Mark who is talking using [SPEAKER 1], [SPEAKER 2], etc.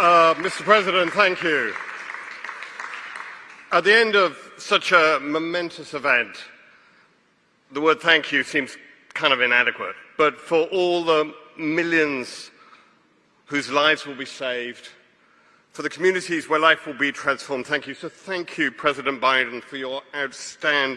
[SPEAKER 1] Uh, Mr. President, thank you. At the end of such a momentous event, the word thank you seems kind of inadequate. But for all the millions whose lives will be saved, for the communities where life will be transformed, thank you. So thank you, President Biden, for your outstanding